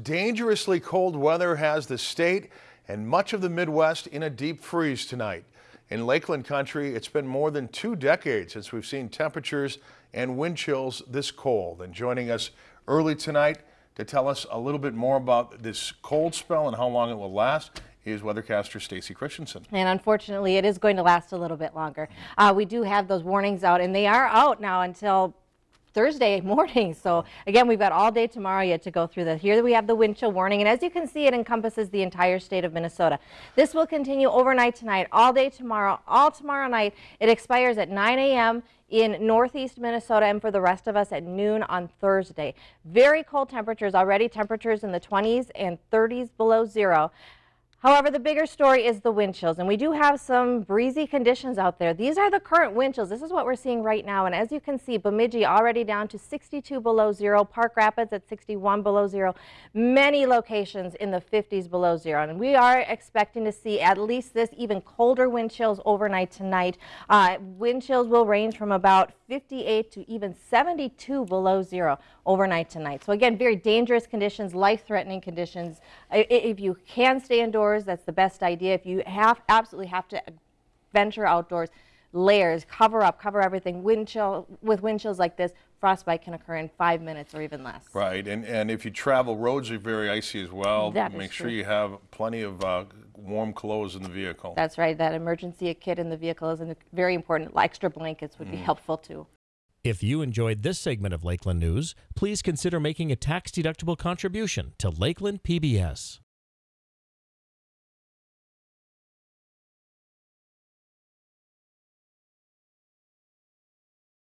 Dangerously cold weather has the state and much of the Midwest in a deep freeze tonight. In Lakeland country, it's been more than two decades since we've seen temperatures and wind chills this cold. And joining us early tonight to tell us a little bit more about this cold spell and how long it will last is weathercaster Stacy Christensen. And unfortunately, it is going to last a little bit longer. Uh, we do have those warnings out, and they are out now until Thursday morning. So again, we've got all day tomorrow yet to go through this. Here we have the wind chill warning, and as you can see, it encompasses the entire state of Minnesota. This will continue overnight tonight, all day tomorrow, all tomorrow night. It expires at 9 a.m. in northeast Minnesota and for the rest of us at noon on Thursday. Very cold temperatures already, temperatures in the 20s and 30s below zero. However, the bigger story is the wind chills, and we do have some breezy conditions out there. These are the current wind chills. This is what we're seeing right now, and as you can see, Bemidji already down to 62 below zero, Park Rapids at 61 below zero, many locations in the 50s below zero, and we are expecting to see at least this even colder wind chills overnight tonight. Uh, wind chills will range from about 58 to even 72 below zero overnight tonight. So again, very dangerous conditions, life-threatening conditions. If you can stay indoors, outdoors, that's the best idea. If you have absolutely have to venture outdoors, layers, cover up, cover everything. Wind chill, with wind chills like this, frostbite can occur in five minutes or even less. Right, and, and if you travel, roads are very icy as well. That Make is sure true. you have plenty of uh, warm clothes in the vehicle. That's right. That emergency kit in the vehicle is very important. Extra blankets would be Mm. helpful too. If you enjoyed this segment of Lakeland News, please consider making a tax-deductible contribution to Lakeland PBS.